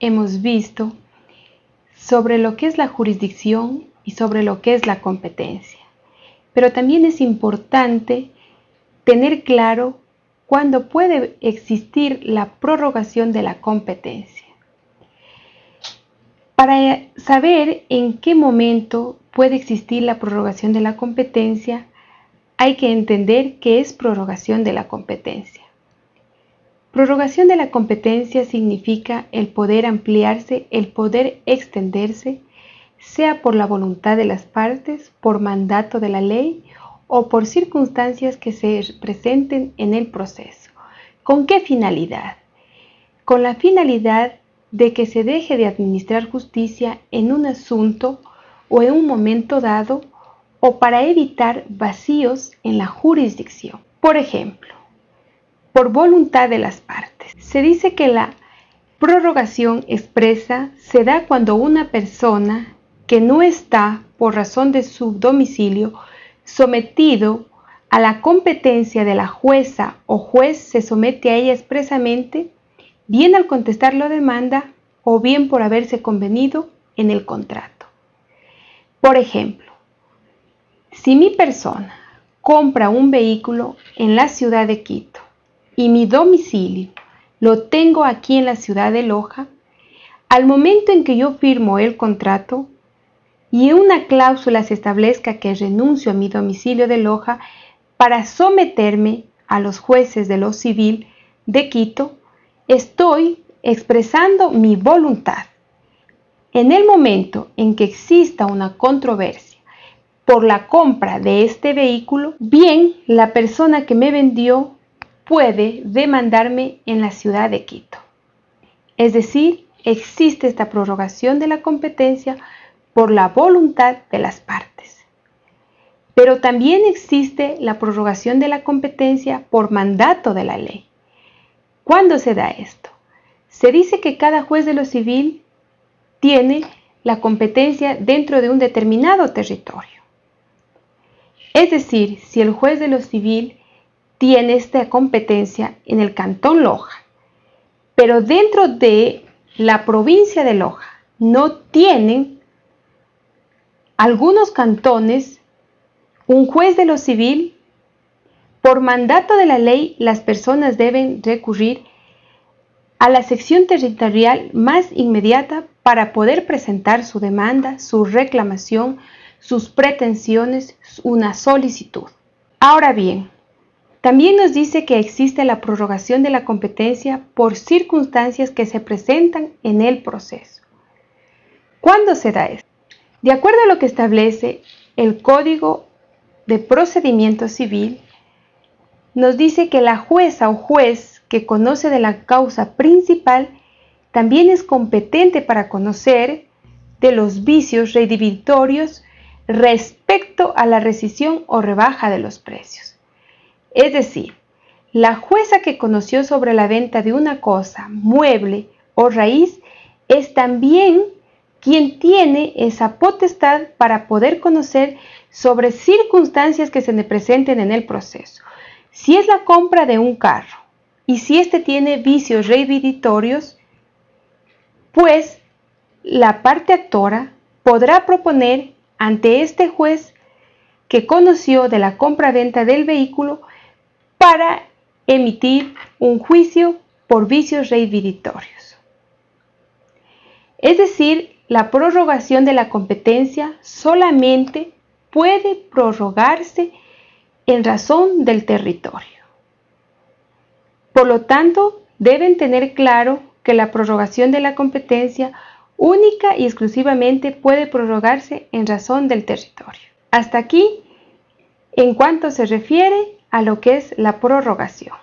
hemos visto sobre lo que es la jurisdicción y sobre lo que es la competencia. Pero también es importante tener claro cuándo puede existir la prorrogación de la competencia. Para saber en qué momento puede existir la prorrogación de la competencia, hay que entender qué es prorrogación de la competencia. Prorrogación de la competencia significa el poder ampliarse, el poder extenderse, sea por la voluntad de las partes, por mandato de la ley o por circunstancias que se presenten en el proceso. ¿Con qué finalidad? Con la finalidad de que se deje de administrar justicia en un asunto o en un momento dado o para evitar vacíos en la jurisdicción. Por ejemplo, por voluntad de las partes. Se dice que la prorrogación expresa se da cuando una persona que no está, por razón de su domicilio, sometido a la competencia de la jueza o juez se somete a ella expresamente, bien al contestar la demanda o bien por haberse convenido en el contrato. Por ejemplo, si mi persona compra un vehículo en la ciudad de Quito y mi domicilio lo tengo aquí en la ciudad de Loja, al momento en que yo firmo el contrato y una cláusula se establezca que renuncio a mi domicilio de Loja para someterme a los jueces de lo civil de Quito, estoy expresando mi voluntad. En el momento en que exista una controversia por la compra de este vehículo, bien la persona que me vendió puede demandarme en la ciudad de Quito. Es decir, existe esta prorrogación de la competencia por la voluntad de las partes. Pero también existe la prorrogación de la competencia por mandato de la ley. ¿Cuándo se da esto? Se dice que cada juez de lo civil tiene la competencia dentro de un determinado territorio. Es decir, si el juez de lo civil tiene esta competencia en el cantón Loja, pero dentro de la provincia de Loja no tienen algunos cantones un juez de lo civil. Por mandato de la ley, las personas deben recurrir a la sección territorial más inmediata para poder presentar su demanda, su reclamación, sus pretensiones, una solicitud. Ahora bien, también nos dice que existe la prorrogación de la competencia por circunstancias que se presentan en el proceso. ¿Cuándo se da esto? De acuerdo a lo que establece el Código de Procedimiento Civil, nos dice que la jueza o juez que conoce de la causa principal también es competente para conocer de los vicios redivitorios respecto a la rescisión o rebaja de los precios. Es decir, la jueza que conoció sobre la venta de una cosa, mueble o raíz, es también quien tiene esa potestad para poder conocer sobre circunstancias que se le presenten en el proceso. Si es la compra de un carro y si éste tiene vicios reivindicatorios, pues la parte actora podrá proponer ante este juez que conoció de la compra-venta del vehículo para emitir un juicio por vicios reivindicatorios. Es decir, la prorrogación de la competencia solamente puede prorrogarse en razón del territorio. Por lo tanto, deben tener claro que la prorrogación de la competencia única y exclusivamente puede prorrogarse en razón del territorio. Hasta aquí, en cuanto se refiere a lo que es la prorrogación.